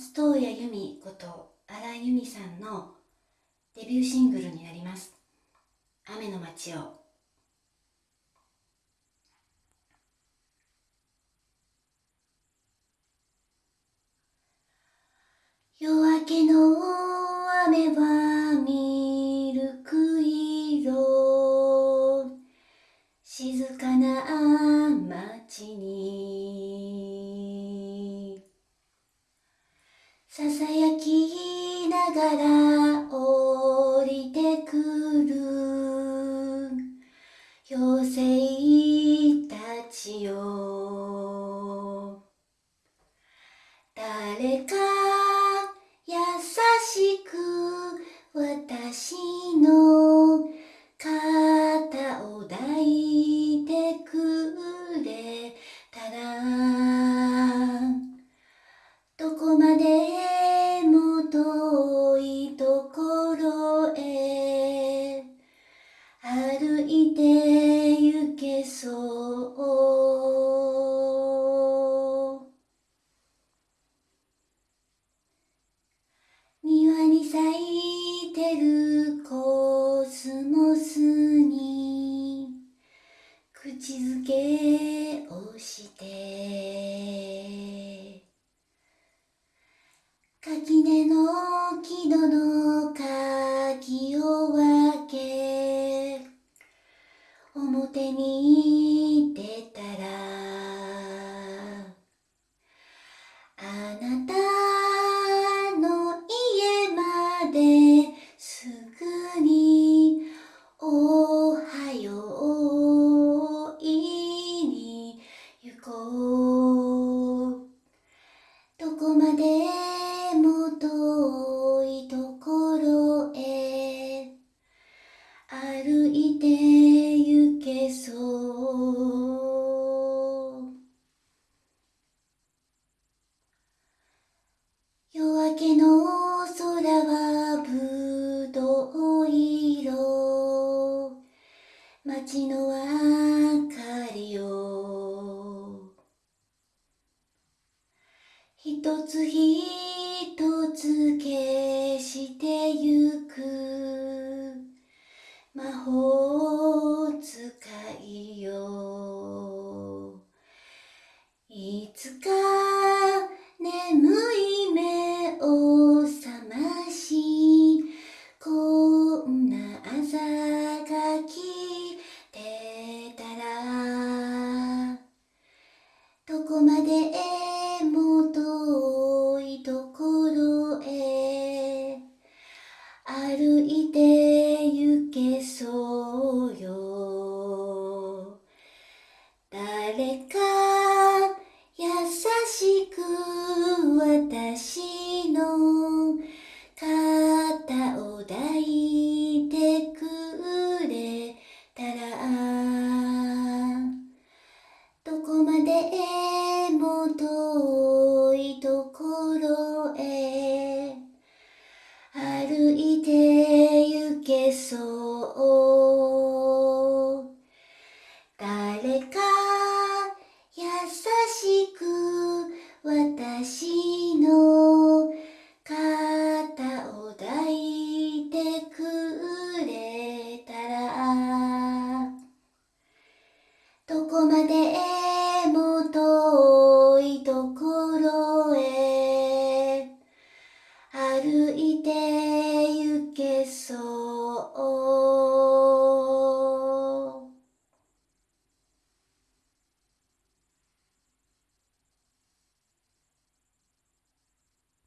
松任谷由実こと荒井由実さんのデビューシングルになります「雨の街を」ささやきながら降りてくる。妖精たちよ。誰かそう。庭に咲いてる。手に歩いて行けそう夜明けの空はぶどう色。街の明かりを。一つ一つ消してゆく。whole か優しく私の肩を抱いてくれたらどこまでも遠いところへ歩いて行けそう